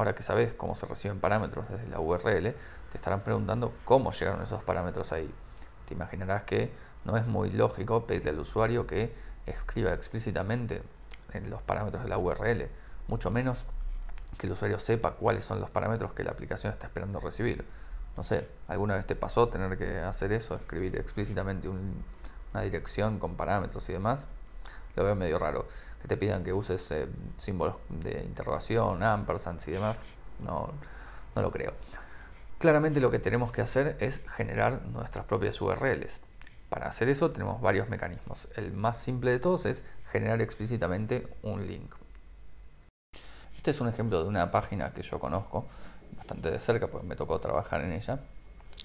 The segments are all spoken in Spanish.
ahora que sabes cómo se reciben parámetros desde la URL, te estarán preguntando cómo llegaron esos parámetros ahí. Te imaginarás que no es muy lógico pedirle al usuario que escriba explícitamente en los parámetros de la URL, mucho menos que el usuario sepa cuáles son los parámetros que la aplicación está esperando recibir. No sé, ¿alguna vez te pasó tener que hacer eso, escribir explícitamente una dirección con parámetros y demás? Lo veo medio raro. Que te pidan que uses eh, símbolos de interrogación, ampersands y demás. No, no lo creo. Claramente lo que tenemos que hacer es generar nuestras propias URLs. Para hacer eso tenemos varios mecanismos. El más simple de todos es generar explícitamente un link. Este es un ejemplo de una página que yo conozco bastante de cerca porque me tocó trabajar en ella.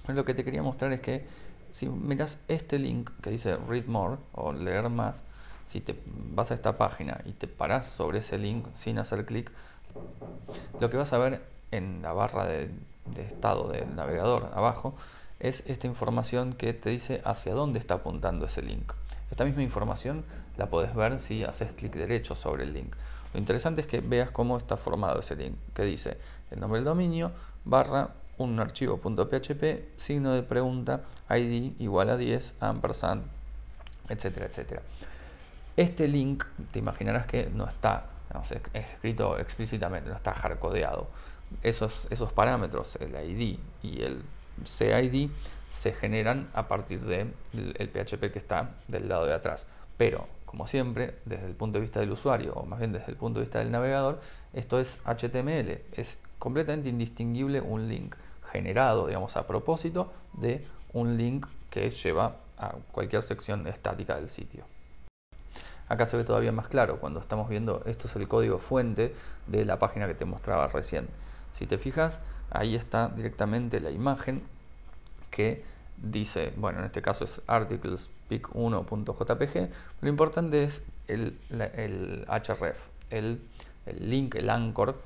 Lo que te quería mostrar es que si miras este link que dice Read More o Leer Más, si te vas a esta página y te paras sobre ese link sin hacer clic, lo que vas a ver en la barra de, estado del navegador abajo es esta información que te dice hacia dónde está apuntando ese link. Esta misma información la puedes ver si haces clic derecho sobre el link. Lo interesante es que veas cómo está formado ese link, que dice el nombre del dominio, barra, un archivo .php, signo de pregunta, id igual a 10, ampersand, etcétera, etcétera. Este link, te imaginarás que no está escrito explícitamente, no está hardcodeado. Esos, parámetros, el id y el CID, se generan a partir del el PHP que está del lado de atrás. Pero como siempre, desde el punto de vista del usuario, o más bien desde el punto de vista del navegador, esto es HTML, es completamente indistinguible un link generado, digamos, a propósito de un link que lleva a cualquier sección estática del sitio. Acá se ve todavía más claro cuando estamos viendo, esto es el código fuente de la página que te mostraba recién. Si te fijas, ahí está directamente la imagen que dice, bueno, en este caso es articles pic1.jpg, lo importante es el, href, el, link, el anchor,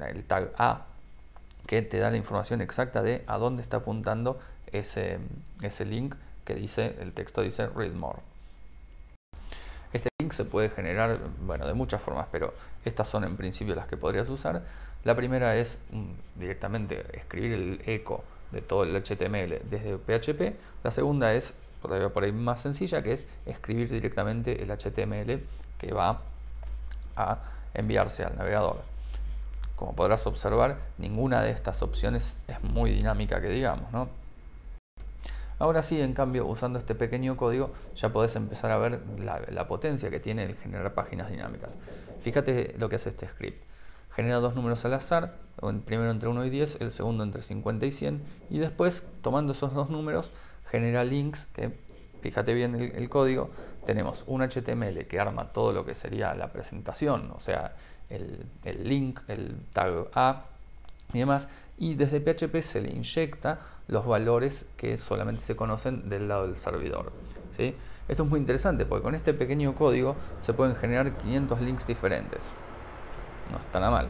el, tag A, que te da la información exacta de a dónde está apuntando ese, ese link que dice, el texto dice read more. Se puede generar, bueno, de muchas formas, pero estas son en principio las que podrías usar. La primera es mm, directamente escribir el eco de todo el HTML desde PHP. La segunda es todavía por ahí más sencilla, que es escribir directamente el HTML que va a enviarse al navegador. Como podrás observar, ninguna de estas opciones es muy dinámica que digamos. ¿no? Ahora sí, en cambio, usando este pequeño código, ya podés empezar a ver la, potencia que tiene el generar páginas dinámicas. Fíjate lo que hace este script genera dos números al azar, el primero entre 1 y 10, el segundo entre 50 y 100, y después, tomando esos dos números, genera links, que fíjate bien el, código, tenemos un HTML que arma todo lo que sería la presentación, o sea, el link, el tag A y demás, y desde PHP se le inyecta los valores que solamente se conocen del lado del servidor. ¿sí? Esto es muy interesante porque con este pequeño código se pueden generar 500 links diferentes no está nada mal.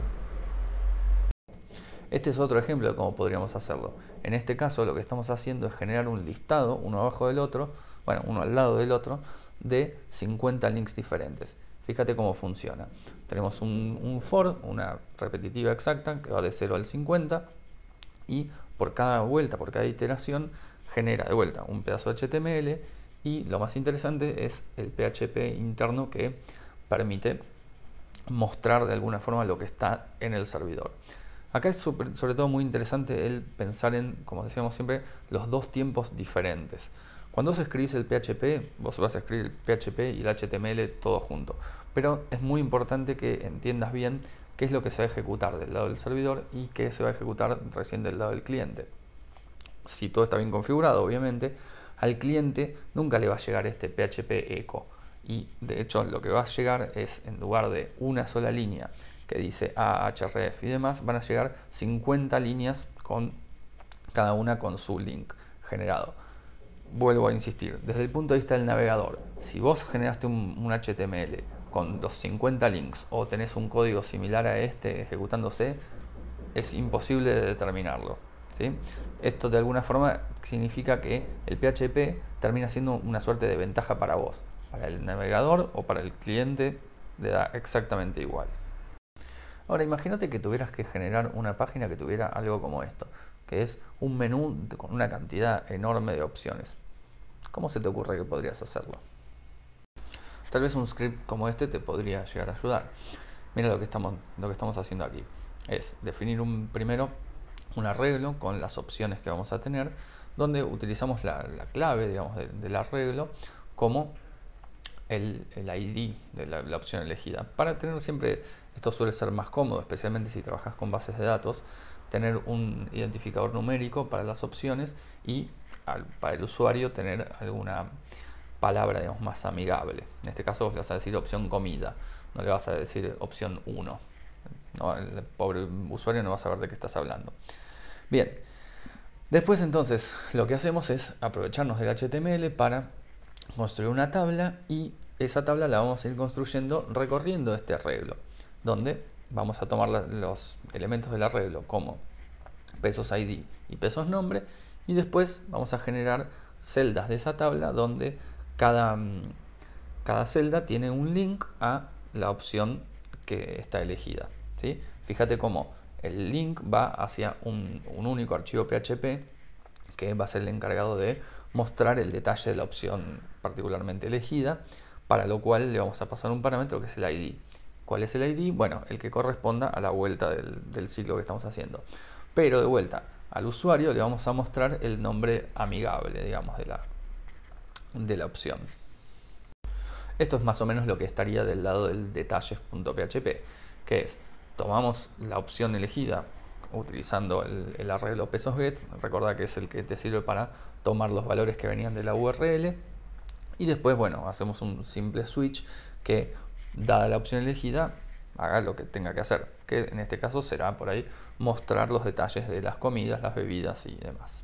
Este es otro ejemplo de cómo podríamos hacerlo. En este caso lo que estamos haciendo es generar un listado, uno abajo del otro, bueno, uno al lado del otro, de 50 links diferentes. Fíjate cómo funciona. Tenemos un, un for, una repetitiva exacta, que va de 0 al 50, y por cada vuelta, por cada iteración, genera de vuelta un pedazo de HTML, y lo más interesante es el PHP interno que permite mostrar de alguna forma lo que está en el servidor. Acá es sobre todo muy interesante el pensar en, como decíamos siempre, los dos tiempos diferentes. Cuando vos escribís el PHP, vos vas a escribir el PHP y el HTML todo junto. Pero es muy importante que entiendas bien es lo que se va a ejecutar del lado del servidor y qué se va a ejecutar recién del lado del cliente. Si todo está bien configurado, obviamente, al cliente nunca le va a llegar este PHP echo y de hecho lo que va a llegar es en lugar de una sola línea que dice ahref y demás van a llegar 50 líneas con cada una con su link generado vuelvo a insistir desde el punto de vista del navegador si vos generaste un, HTML con los 50 links o tenés un código similar a este ejecutándose es imposible de determinarlo esto de alguna forma significa que el PHP termina siendo una suerte de ventaja para vos para el navegador o para el cliente le da exactamente igual. Ahora imagínate que tuvieras que generar una página que tuviera algo como esto, que es un menú con una cantidad enorme de opciones. ¿Cómo se te ocurre que podrías hacerlo? Tal vez un script como este te podría llegar a ayudar. Mira lo que estamos, lo que estamos haciendo aquí. Es definir un, primero un arreglo con las opciones que vamos a tener, donde utilizamos la, clave digamos, del arreglo como el, ID de la, opción elegida. Para tener siempre, esto suele ser más cómodo, especialmente si trabajas con bases de datos, tener un identificador numérico para las opciones y para el usuario tener alguna palabra digamos, más amigable. En este caso vas a decir opción comida, no le vas a decir opción 1. el pobre usuario no va a saber de qué estás hablando. Bien, después entonces lo que hacemos es aprovecharnos del HTML para construir una tabla y esa tabla la vamos a ir construyendo recorriendo este arreglo, donde vamos a tomar los elementos del arreglo como pesos ID y pesos nombre y después vamos a generar celdas de esa tabla donde cada, mm, cada celda tiene un link a la opción que está elegida. ¿sí? Fíjate cómo el link va hacia un, único archivo PHP que va a ser el encargado de mostrar el detalle de la opción particularmente elegida, para lo cual le vamos a pasar un parámetro que es el ID. ¿Cuál es el ID? Bueno, el que corresponda a la vuelta del, del ciclo que estamos haciendo. Pero de vuelta, al usuario le vamos a mostrar el nombre amigable, digamos, de la, de la opción. Esto es más o menos lo que estaría del lado del detalles.php, que es, tomamos la opción elegida utilizando el, arreglo pesos get, recuerda que es el que te sirve para tomar los valores que venían de la URL, y después, bueno, hacemos un simple switch que, dada la opción elegida, haga lo que tenga que hacer, que en este caso será por ahí mostrar los detalles de las comidas, las bebidas y demás.